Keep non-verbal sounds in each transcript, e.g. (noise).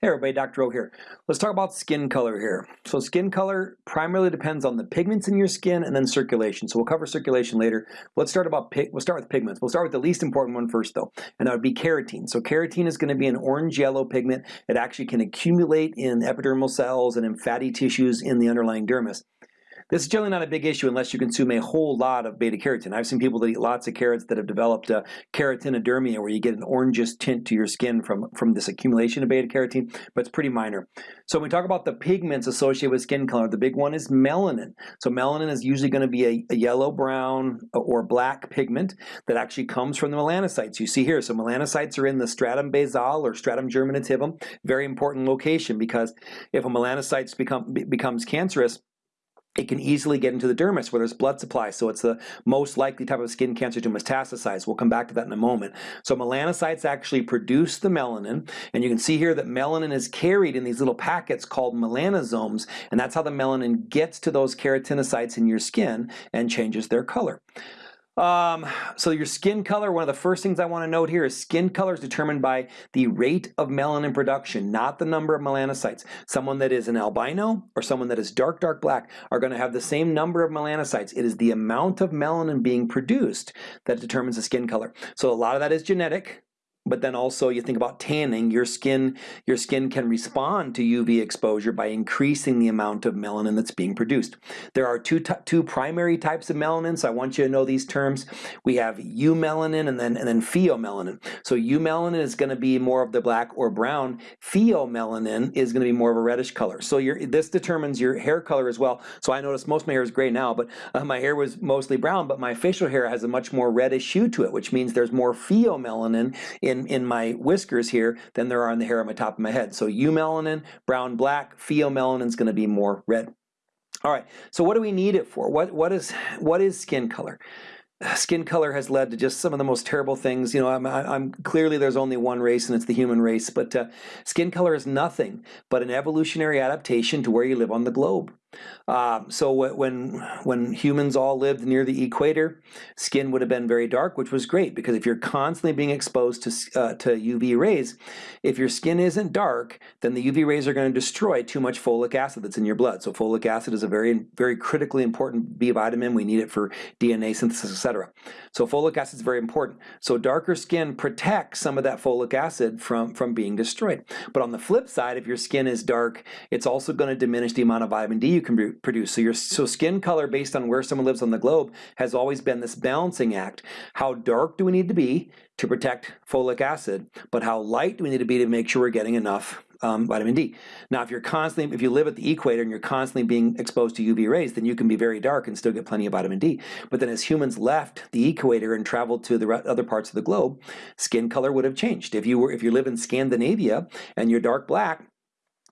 Hey everybody, Dr. O here. Let's talk about skin color here. So skin color primarily depends on the pigments in your skin and then circulation. So we'll cover circulation later. Let's start about we'll start with pigments. We'll start with the least important one first though, and that would be carotene. So carotene is going to be an orange-yellow pigment. It actually can accumulate in epidermal cells and in fatty tissues in the underlying dermis. This is generally not a big issue unless you consume a whole lot of beta carotene. I've seen people that eat lots of carrots that have developed uh, where you get an orangish tint to your skin from, from this accumulation of beta carotene, but it's pretty minor. So when we talk about the pigments associated with skin color, the big one is melanin. So melanin is usually going to be a, a yellow, brown, or black pigment that actually comes from the melanocytes. You see here, so melanocytes are in the stratum basal or stratum germinativum, very important location because if a melanocyte become, becomes cancerous, it can easily get into the dermis where there's blood supply. So it's the most likely type of skin cancer to metastasize. We'll come back to that in a moment. So melanocytes actually produce the melanin. And you can see here that melanin is carried in these little packets called melanosomes. And that's how the melanin gets to those keratinocytes in your skin and changes their color. Um, so your skin color, one of the first things I want to note here is skin color is determined by the rate of melanin production, not the number of melanocytes. Someone that is an albino or someone that is dark, dark black are going to have the same number of melanocytes. It is the amount of melanin being produced that determines the skin color. So a lot of that is genetic, but then also you think about tanning, your skin, your skin can respond to UV exposure by increasing the amount of melanin that's being produced. There are two, two primary types of melanin, so I want you to know these terms. We have eumelanin and then, and then pheomelanin. So eumelanin is going to be more of the black or brown. Pheomelanin is going to be more of a reddish color. So your, this determines your hair color as well. So I notice most of my hair is gray now, but uh, my hair was mostly brown, but my facial hair has a much more reddish hue to it, which means there's more pheomelanin in in, in my whiskers here than there are in the hair on my top of my head. So eumelanin, brown, black, pheomelanin is going to be more red. All right, so what do we need it for? What, what, is, what is skin color? skin color has led to just some of the most terrible things. You know, I'm, I'm clearly there's only one race and it's the human race, but uh, skin color is nothing but an evolutionary adaptation to where you live on the globe. Um, so when when humans all lived near the equator, skin would have been very dark, which was great because if you're constantly being exposed to uh, to UV rays, if your skin isn't dark, then the UV rays are going to destroy too much folic acid that's in your blood. So folic acid is a very very critically important B vitamin. We need it for DNA synthesis, etc. So folic acid is very important. So darker skin protects some of that folic acid from from being destroyed. But on the flip side, if your skin is dark, it's also going to diminish the amount of vitamin D you can produce. So your so skin color based on where someone lives on the globe has always been this balancing act. How dark do we need to be to protect folic acid, but how light do we need to be to make sure we're getting enough um, vitamin D. Now, if you're constantly, if you live at the equator and you're constantly being exposed to UV rays, then you can be very dark and still get plenty of vitamin D. But then as humans left the equator and traveled to the other parts of the globe, skin color would have changed. If you were, if you live in Scandinavia and you're dark black,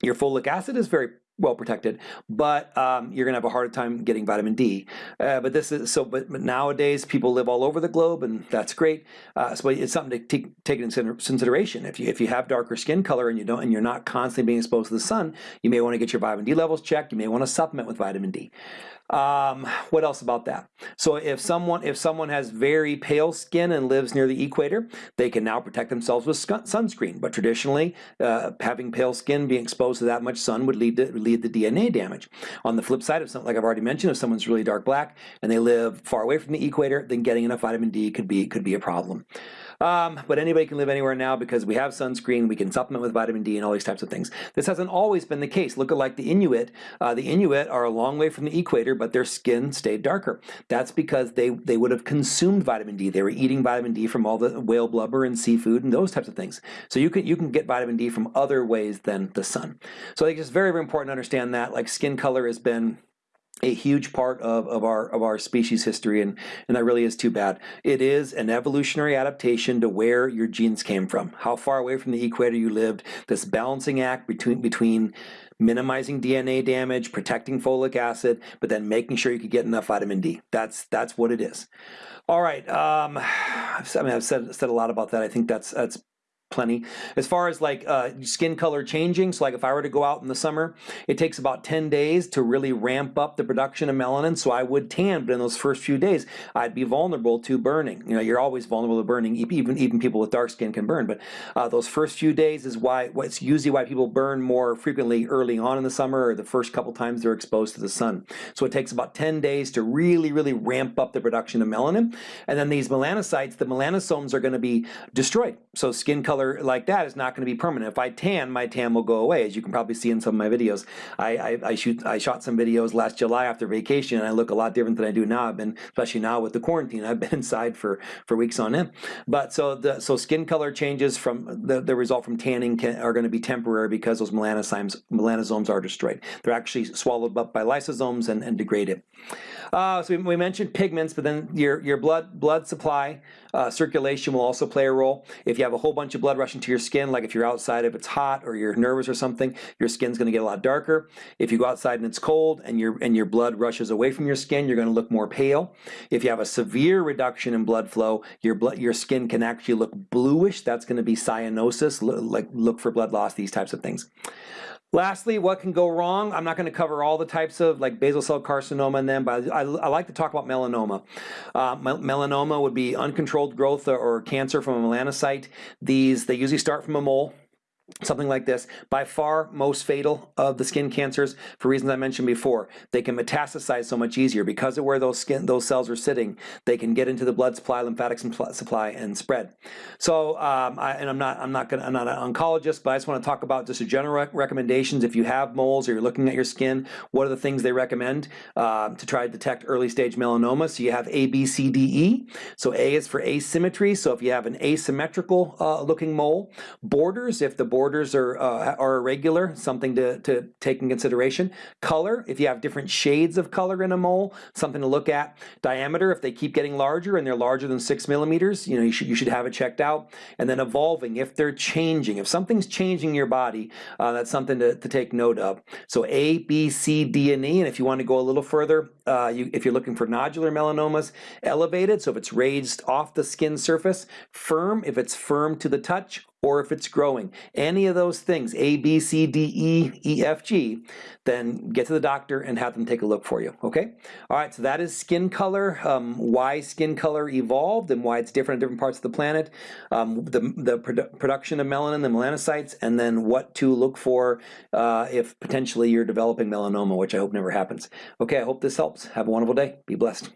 your folic acid is very well protected, but um, you're gonna have a harder time getting vitamin D. Uh, but this is so. But, but, nowadays, people live all over the globe, and that's great. Uh, so it's something to take, take into consideration. If you if you have darker skin color and you don't and you're not constantly being exposed to the sun, you may want to get your vitamin D levels checked. You may want to supplement with vitamin D. Um, what else about that? So if someone if someone has very pale skin and lives near the equator, they can now protect themselves with sunscreen. But traditionally, uh, having pale skin, being exposed to that much sun would lead to lead to DNA damage. On the flip side, of something like I've already mentioned, if someone's really dark black and they live far away from the equator, then getting enough vitamin D could be could be a problem. Um, but anybody can live anywhere now because we have sunscreen, we can supplement with vitamin D and all these types of things. This hasn't always been the case. Look at like the Inuit. Uh, the Inuit are a long way from the equator, but their skin stayed darker. That's because they, they would have consumed vitamin D. They were eating vitamin D from all the whale blubber and seafood and those types of things. So you can, you can get vitamin D from other ways than the sun. So I think it's very, very important to understand that. Like skin color has been a huge part of, of our of our species history and and that really is too bad. It is an evolutionary adaptation to where your genes came from. How far away from the equator you lived this balancing act between between minimizing DNA damage protecting folic acid but then making sure you could get enough vitamin D. That's that's what it is. All right um, (sighs) I mean I've said said a lot about that. I think that's that's plenty. As far as like uh, skin color changing, so like if I were to go out in the summer, it takes about 10 days to really ramp up the production of melanin, so I would tan, but in those first few days, I'd be vulnerable to burning. You know, you're always vulnerable to burning, even, even people with dark skin can burn, but uh, those first few days is why, it's usually why people burn more frequently early on in the summer or the first couple times they're exposed to the sun. So it takes about 10 days to really, really ramp up the production of melanin, and then these melanocytes, the melanosomes are gonna be destroyed. So skin color color like that is not going to be permanent. If I tan, my tan will go away, as you can probably see in some of my videos. I, I, I shoot, I shot some videos last July after vacation, and I look a lot different than I do now. I've been, especially now with the quarantine, I've been (laughs) inside for for weeks on end. But so the so skin color changes from the, the result from tanning can, are going to be temporary because those melanosomes melanosomes are destroyed. They're actually swallowed up by lysosomes and, and degraded. Uh, so we, we, mentioned pigments, but then your your blood blood supply uh, circulation will also play a role. If you have a whole bunch of blood rushing to your skin, like if you're outside, if it's hot or you're nervous or something, your skin's going to get a lot darker. If you go outside and it's cold and your and your blood rushes away from your skin, you're going to look more pale. If you have a severe reduction in blood flow, your blood your skin can actually look bluish. That's going to be cyanosis. Like look for blood loss, these types of things. Lastly, what can go wrong? I'm not going to cover all the types of like basal cell carcinoma and them, but I, I like to talk about melanoma. Uh, melanoma would be uncontrolled growth or, or cancer from a melanocyte. These, they usually start from a mole something like this, by far most fatal of the skin cancers for reasons I mentioned before. They can metastasize so much easier because of where those skin those cells are sitting. They can get into the blood supply, lymphatic supply, and spread. So, um, I, and I'm not I'm not gonna I'm not an oncologist, but I just want to talk about just a general recommendations. If you have moles or you're looking at your skin, what are the things they recommend uh, to try to detect early stage melanoma? So you have A, B, C, D, E. So A is for asymmetry. So if you have an asymmetrical uh, looking mole, borders if the borders are, uh, are irregular, something to, to take in consideration. Color, if you have different shades of color in a mole, something to look at. Diameter, if they keep getting larger and they're larger than six millimeters, you know, you should, you should have it checked out. And then evolving, if they're changing, if something's changing your body, uh, that's something to, to take note of. So A, B, C, D, and E, and if you want to go a little further, uh, you, if you're looking for nodular melanomas, elevated, so if it's raised off the skin surface, firm, if it's firm to the touch, or if it's growing. Any of those things, A, B, C, D, E, E, F, G, then get to the doctor and have them take a look for you, okay? All right, so that is skin color, um, why skin color evolved and why it's different in different parts of the planet, um, the, the produ production of melanin, the melanocytes, and then what to look for uh, if potentially you're developing melanoma, which I hope never happens. Okay, I hope this helps. Have a wonderful day. Be blessed.